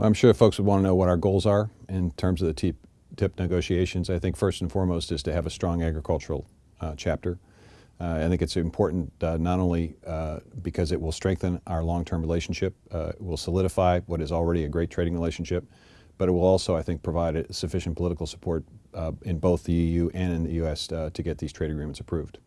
Well, I'm sure folks would want to know what our goals are in terms of the TIP, TIP negotiations. I think first and foremost is to have a strong agricultural uh, chapter. Uh, I think it's important uh, not only uh, because it will strengthen our long-term relationship, uh, it will solidify what is already a great trading relationship, but it will also, I think, provide sufficient political support uh, in both the EU and in the U.S. to get these trade agreements approved.